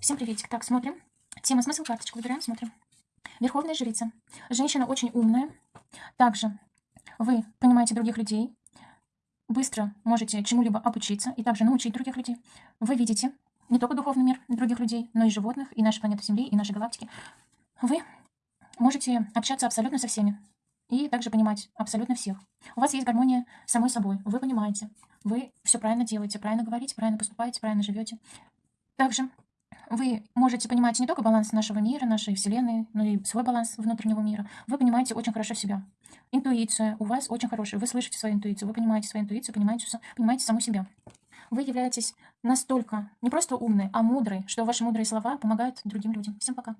Всем приветик. Так, смотрим. Тема смысл карточку выбираем, смотрим. Верховная жрица. Женщина очень умная. Также вы понимаете других людей, быстро можете чему-либо обучиться и также научить других людей. Вы видите не только духовный мир других людей, но и животных, и нашей планеты Земли, и нашей галактики. Вы можете общаться абсолютно со всеми и также понимать абсолютно всех. У вас есть гармония самой собой. Вы понимаете, вы все правильно делаете, правильно говорите, правильно поступаете, правильно живете. Также вы можете понимать не только баланс нашего мира, нашей Вселенной, но и свой баланс внутреннего мира. Вы понимаете очень хорошо себя. Интуиция у вас очень хорошая. Вы слышите свою интуицию, вы понимаете свою интуицию, понимаете, понимаете саму себя. Вы являетесь настолько не просто умной, а мудрой, что ваши мудрые слова помогают другим людям. Всем пока.